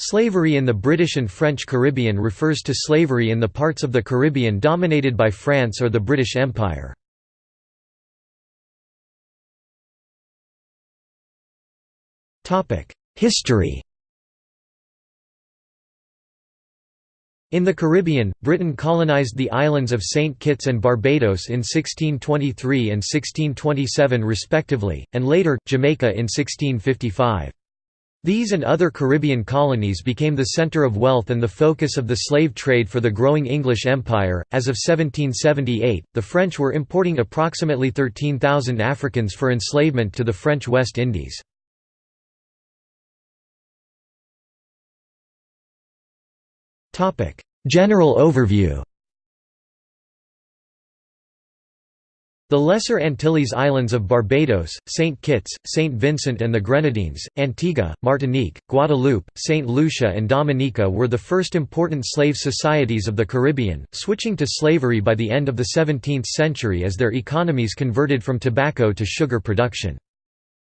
Slavery in the British and French Caribbean refers to slavery in the parts of the Caribbean dominated by France or the British Empire. History In the Caribbean, Britain colonized the islands of St. Kitts and Barbados in 1623 and 1627 respectively, and later, Jamaica in 1655. These and other Caribbean colonies became the center of wealth and the focus of the slave trade for the growing English Empire. As of 1778, the French were importing approximately 13,000 Africans for enslavement to the French West Indies. General overview The Lesser Antilles Islands of Barbados, St. Kitts, St. Vincent and the Grenadines, Antigua, Martinique, Guadeloupe, St. Lucia and Dominica were the first important slave societies of the Caribbean, switching to slavery by the end of the 17th century as their economies converted from tobacco to sugar production.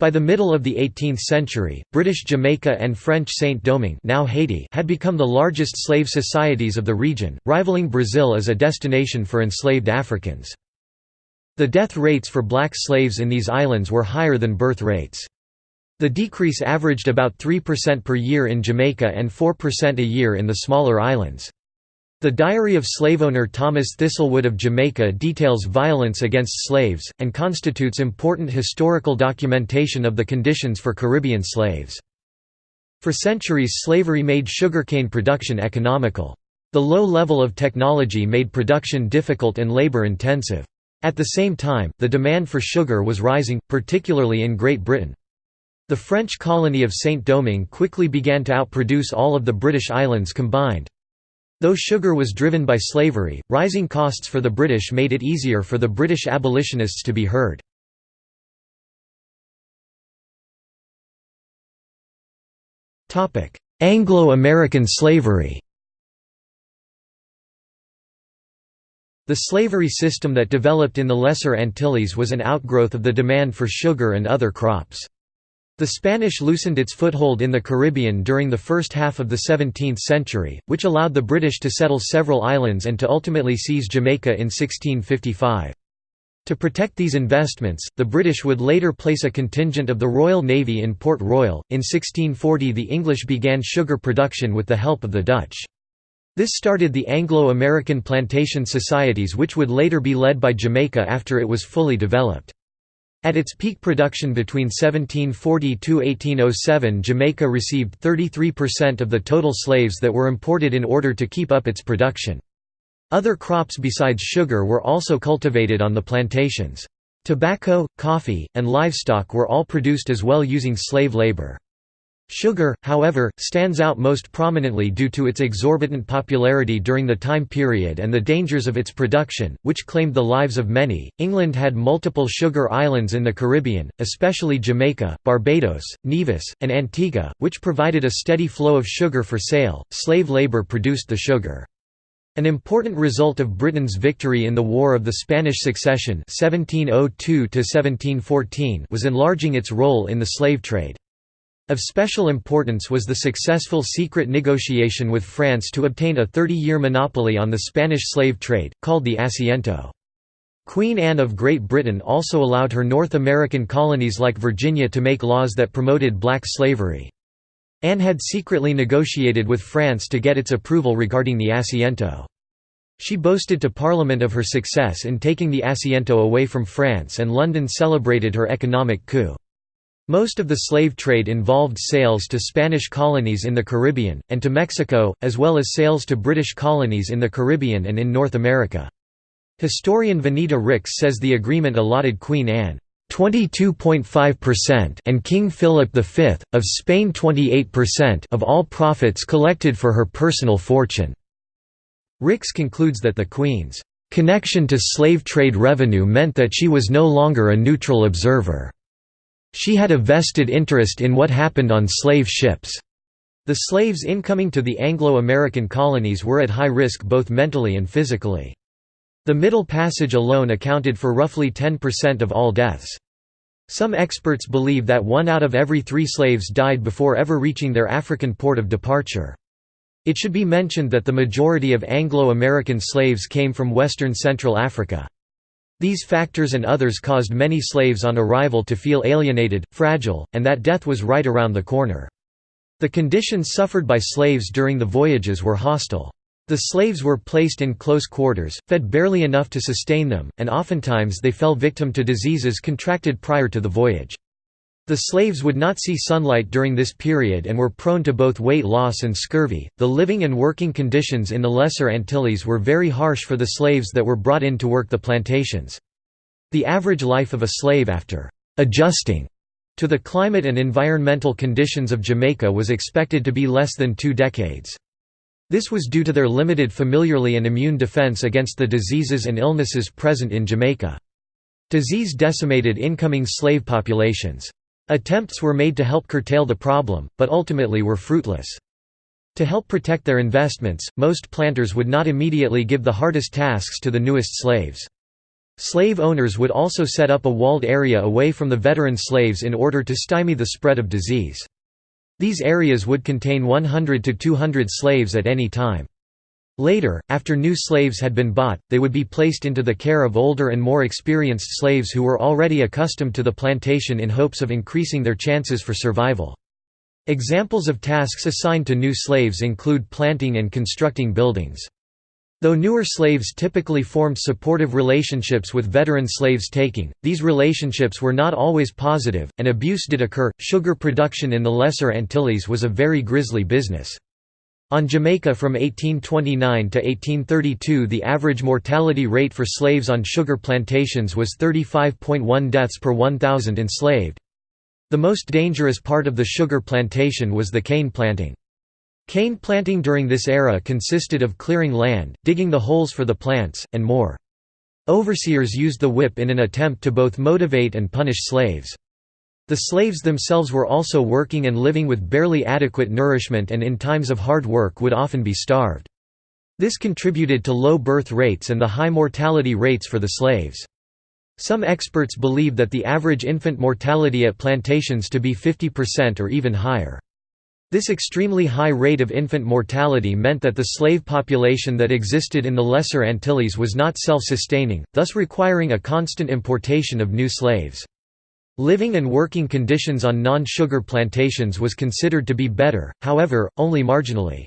By the middle of the 18th century, British Jamaica and French Saint-Domingue now Haiti had become the largest slave societies of the region, rivaling Brazil as a destination for enslaved Africans. The death rates for black slaves in these islands were higher than birth rates. The decrease averaged about 3% per year in Jamaica and 4% a year in the smaller islands. The diary of slaveowner Thomas Thistlewood of Jamaica details violence against slaves, and constitutes important historical documentation of the conditions for Caribbean slaves. For centuries slavery made sugarcane production economical. The low level of technology made production difficult and labor-intensive. At the same time, the demand for sugar was rising, particularly in Great Britain. The French colony of Saint-Domingue quickly began to outproduce all of the British islands combined. Though sugar was driven by slavery, rising costs for the British made it easier for the British abolitionists to be heard. Anglo-American slavery The slavery system that developed in the Lesser Antilles was an outgrowth of the demand for sugar and other crops. The Spanish loosened its foothold in the Caribbean during the first half of the 17th century, which allowed the British to settle several islands and to ultimately seize Jamaica in 1655. To protect these investments, the British would later place a contingent of the Royal Navy in Port Royal. In 1640, the English began sugar production with the help of the Dutch. This started the Anglo-American plantation societies which would later be led by Jamaica after it was fully developed. At its peak production between 1740–1807 Jamaica received 33% of the total slaves that were imported in order to keep up its production. Other crops besides sugar were also cultivated on the plantations. Tobacco, coffee, and livestock were all produced as well using slave labor. Sugar, however, stands out most prominently due to its exorbitant popularity during the time period and the dangers of its production, which claimed the lives of many. England had multiple sugar islands in the Caribbean, especially Jamaica, Barbados, Nevis, and Antigua, which provided a steady flow of sugar for sale. Slave labor produced the sugar. An important result of Britain's victory in the War of the Spanish Succession 1702 was enlarging its role in the slave trade. Of special importance was the successful secret negotiation with France to obtain a 30-year monopoly on the Spanish slave trade, called the Asiento. Queen Anne of Great Britain also allowed her North American colonies like Virginia to make laws that promoted black slavery. Anne had secretly negotiated with France to get its approval regarding the Asiento. She boasted to Parliament of her success in taking the Asiento away from France and London celebrated her economic coup. Most of the slave trade involved sales to Spanish colonies in the Caribbean, and to Mexico, as well as sales to British colonies in the Caribbean and in North America. Historian Vanita Ricks says the agreement allotted Queen Anne 22.5% and King Philip V, of Spain 28% of all profits collected for her personal fortune. Ricks concludes that the Queen's connection to slave trade revenue meant that she was no longer a neutral observer. She had a vested interest in what happened on slave ships. The slaves incoming to the Anglo-American colonies were at high risk both mentally and physically. The Middle Passage alone accounted for roughly 10% of all deaths. Some experts believe that one out of every three slaves died before ever reaching their African port of departure. It should be mentioned that the majority of Anglo-American slaves came from western Central Africa. These factors and others caused many slaves on arrival to feel alienated, fragile, and that death was right around the corner. The conditions suffered by slaves during the voyages were hostile. The slaves were placed in close quarters, fed barely enough to sustain them, and oftentimes they fell victim to diseases contracted prior to the voyage. The slaves would not see sunlight during this period and were prone to both weight loss and scurvy. The living and working conditions in the Lesser Antilles were very harsh for the slaves that were brought in to work the plantations. The average life of a slave after adjusting to the climate and environmental conditions of Jamaica was expected to be less than two decades. This was due to their limited familiarly and immune defense against the diseases and illnesses present in Jamaica. Disease decimated incoming slave populations. Attempts were made to help curtail the problem, but ultimately were fruitless. To help protect their investments, most planters would not immediately give the hardest tasks to the newest slaves. Slave owners would also set up a walled area away from the veteran slaves in order to stymie the spread of disease. These areas would contain 100 to 200 slaves at any time. Later, after new slaves had been bought, they would be placed into the care of older and more experienced slaves who were already accustomed to the plantation in hopes of increasing their chances for survival. Examples of tasks assigned to new slaves include planting and constructing buildings. Though newer slaves typically formed supportive relationships with veteran slaves taking, these relationships were not always positive, and abuse did occur. Sugar production in the Lesser Antilles was a very grisly business. On Jamaica from 1829 to 1832 the average mortality rate for slaves on sugar plantations was 35.1 deaths per 1,000 enslaved. The most dangerous part of the sugar plantation was the cane planting. Cane planting during this era consisted of clearing land, digging the holes for the plants, and more. Overseers used the whip in an attempt to both motivate and punish slaves. The slaves themselves were also working and living with barely adequate nourishment and in times of hard work would often be starved. This contributed to low birth rates and the high mortality rates for the slaves. Some experts believe that the average infant mortality at plantations to be 50% or even higher. This extremely high rate of infant mortality meant that the slave population that existed in the Lesser Antilles was not self-sustaining, thus requiring a constant importation of new slaves. Living and working conditions on non-sugar plantations was considered to be better, however, only marginally.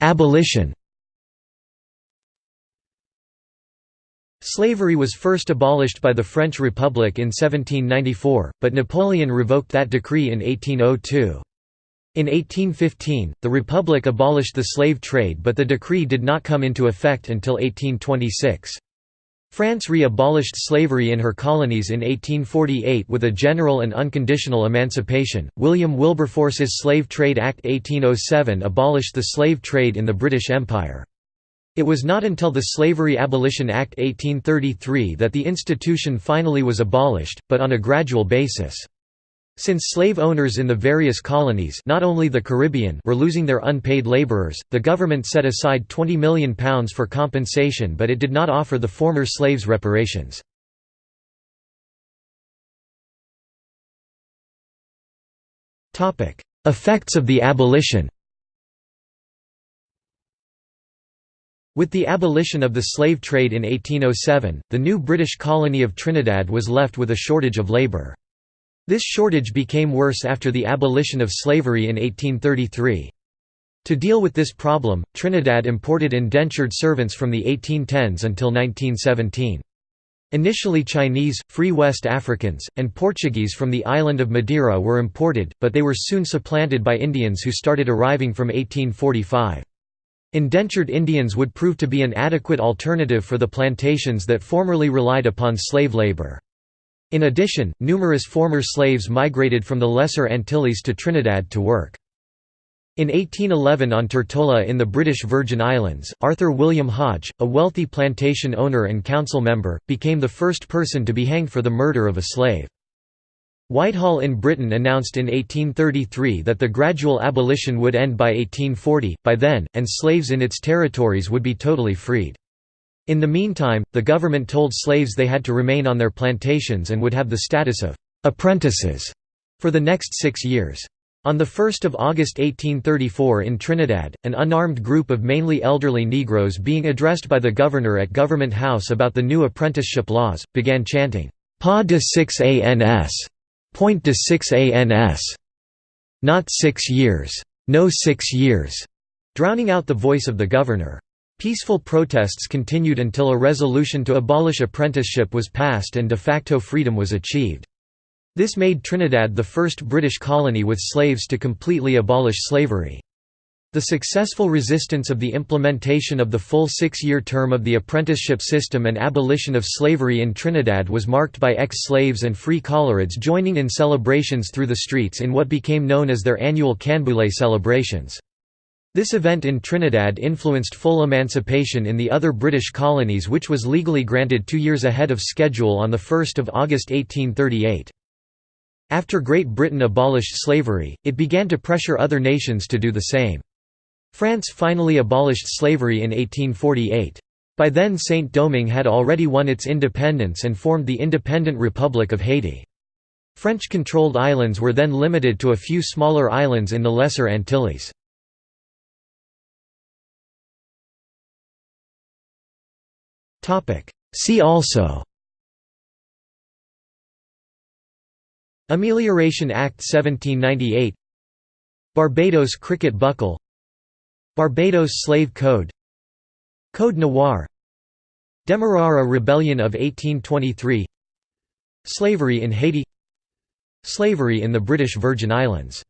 Abolition Slavery was first abolished by the French Republic in 1794, but Napoleon revoked that decree in 1802. In 1815, the Republic abolished the slave trade but the decree did not come into effect until 1826. France re-abolished slavery in her colonies in 1848 with a general and unconditional emancipation. William Wilberforce's Slave Trade Act 1807 abolished the slave trade in the British Empire. It was not until the Slavery Abolition Act 1833 that the institution finally was abolished, but on a gradual basis. Since slave owners in the various colonies not only the Caribbean were losing their unpaid laborers, the government set aside £20 million for compensation but it did not offer the former slaves reparations. Effects of the abolition With the abolition of the slave trade in 1807, the new British colony of Trinidad was left with a shortage of labour. This shortage became worse after the abolition of slavery in 1833. To deal with this problem, Trinidad imported indentured servants from the 1810s until 1917. Initially Chinese, Free West Africans, and Portuguese from the island of Madeira were imported, but they were soon supplanted by Indians who started arriving from 1845. Indentured Indians would prove to be an adequate alternative for the plantations that formerly relied upon slave labor. In addition, numerous former slaves migrated from the Lesser Antilles to Trinidad to work. In 1811 on Tortola in the British Virgin Islands, Arthur William Hodge, a wealthy plantation owner and council member, became the first person to be hanged for the murder of a slave. Whitehall in Britain announced in 1833 that the gradual abolition would end by 1840, by then, and slaves in its territories would be totally freed. In the meantime, the government told slaves they had to remain on their plantations and would have the status of «apprentices» for the next six years. On 1 August 1834 in Trinidad, an unarmed group of mainly elderly Negroes being addressed by the governor at Government House about the new apprenticeship laws, began chanting, "'Pa de 6 ans. Point de 6 ans. Not six years. No six years", drowning out the voice of the governor. Peaceful protests continued until a resolution to abolish apprenticeship was passed and de facto freedom was achieved. This made Trinidad the first British colony with slaves to completely abolish slavery. The successful resistance of the implementation of the full six-year term of the apprenticeship system and abolition of slavery in Trinidad was marked by ex-slaves and free coloreds joining in celebrations through the streets in what became known as their annual Canboulay celebrations. This event in Trinidad influenced full emancipation in the other British colonies which was legally granted two years ahead of schedule on 1 August 1838. After Great Britain abolished slavery, it began to pressure other nations to do the same. France finally abolished slavery in 1848. By then Saint-Domingue had already won its independence and formed the independent Republic of Haiti. French-controlled islands were then limited to a few smaller islands in the Lesser Antilles. See also. Amelioration Act 1798 Barbados Cricket Buckle. Barbados Slave Code. Code Noir. Demerara Rebellion of 1823 Slavery in Haiti. Slavery in the British Virgin Islands